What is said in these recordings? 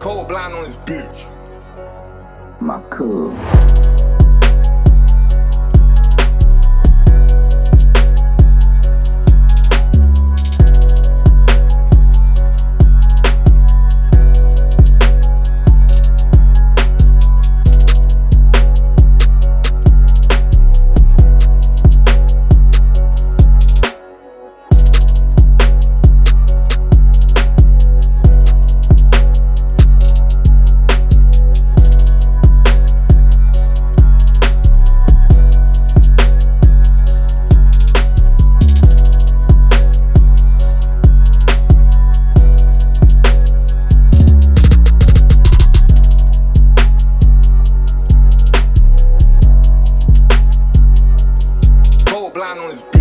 Cold blind on this bitch. My cool. Blind on this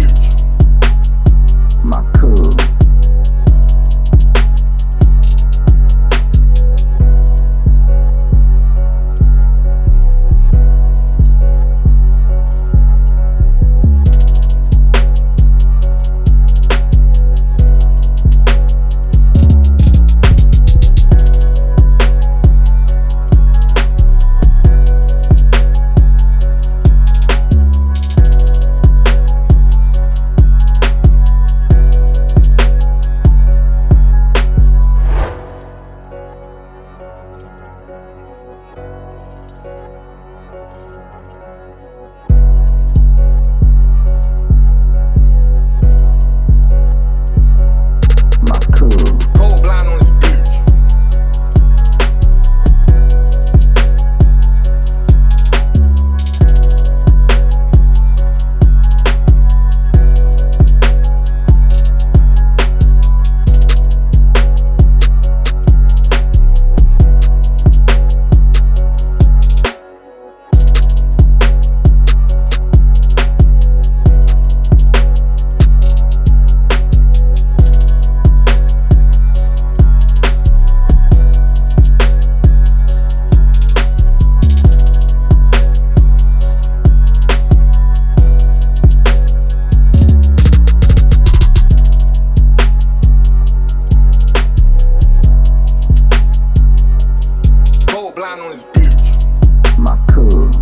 blind on this bitch. My cool.